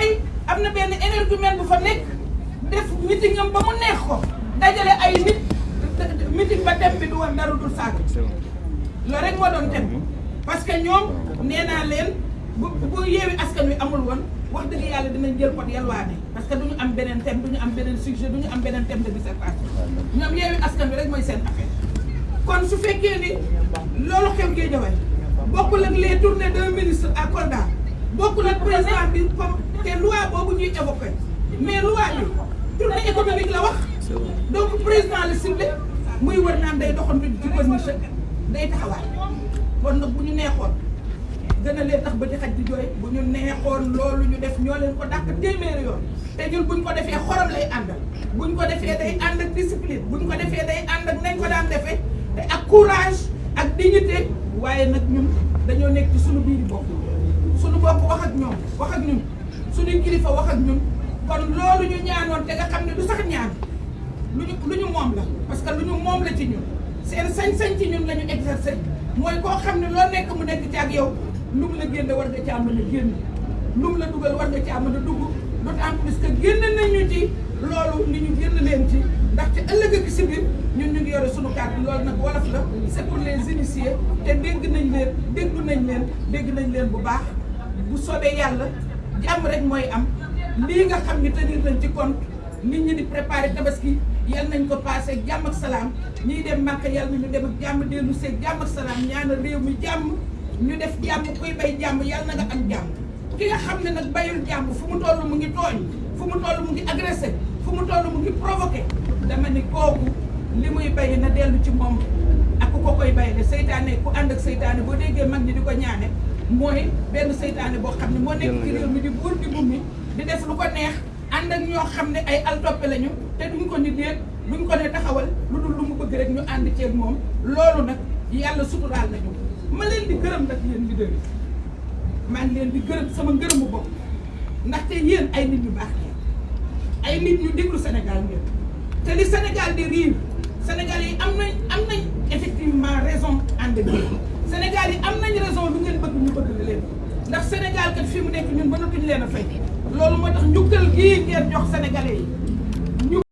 mooy am na benn énergumène bu fa nekk def meeting am ba mu neex ko dajale ay nit meeting ba dem bi du woon dara dul saaga loolu rek moo doon dem parce que ñoom nee naa leen bu bu yeewi askan wi amul woon wax dëgg yàlla dinañ jël pot yalwaane. Parce que duñu am beneen thème duñu am beneen sujet duñu am beneen thème de dissertation. Ñoom yeewi askan wi rek mooy seen affaire. Kon su fekkee ni loolu xew Guédiawaye bokkul ak les tournées d'un ministre à Kolda bokkul ak président bi comme te loi boobu ñuy évoqué mais loi bi tournée économique la wax donc président la ciblé muy wër naan day doxantu ci corniche day taxawaay kon nag bu ñu neexoon gën a leen tax ba di xaj di jooy bu ñu neexoon loolu ñu def ñoo leen ko dàq téeméeri yoon te ñun buñ ko defee xorom lay àndal buñ ko defee day ànd ak discipline. Buñ ko defee day ànd ak nañ ko daan defee te ak courage ak dignité waaye nag ñun dañoo nekk ci suñu biir bopp. Suñu bopp wax ak ñoom wax ak ñun suñuy kilifa wax ak ñun kon loolu ñu ñaanoon te nga xam ne du sax ñaan lu ñu lu ñu moom la parce que lu ñu moom la ci ñun. Seen sañ-sañ ci ñun la ñu exercer mooy koo xam ne loo nekk mu nekk ci ak yow lu mu la génne war nga caa mën a génn lu mu la dugal war nga caa mën a dugg d'autant plus que génn nañu ci loolu ni ñu génn leen ci ndax ci ëllëg ak si biir ñun ñu ngi yore sunu carte loolu nag wolof la c'est pour les initiés te dégg nañ leen déglu nañ leen dégg nañ leen bu baax bu soobee yàlla jàmm rek mooy am. Lii nga xam ni tenir nañ ci compte nit ñi di préparer tabaski yal nañ ko passé ak jàmm ak salaam. Ñiy dem màkk yal nañu dem ak jàmm dellu seeg jàmm ak salaam ñaanal réew mi jàmm ñu def jàmm kuy bay jàmm yal na nga am jàmm. Ki nga xam ne nag bayul jàmm fu mu toll mu ngi tooñ fu mu toll mu ngi agressé fu mu toll mu ngi provoqué dama ni bay na ci ak ku ko koy bay de seytaane ku ànd ak mag ñi di ko mooy benn seytaane boo xam ne moo nekk ci réew mi di buur di bummi di def lu ko neex ànd ak ñoo xam ne ay altoppe lañu te duñ ko ni déet duñ ko ne taxawal lu dul lu mu bëgg rek ñu ànd ceeg moom. Loolu nag yàlla suturaal nañu. Ma leen di gërëm yéen leader yi. Maa ngi leen di gërëm sama ngërëmu bopp. Ndaxte yéen ay nit ñu baax ay nit ñu déglu Sénégal ngeen. Te li Sénégal di riir Sénégal yi am nañ am nañ effectivement raison ànd ak Sénégal yi am raison lu ngeen bëgg ñu Sénégal kat fi mu nekk sénégalais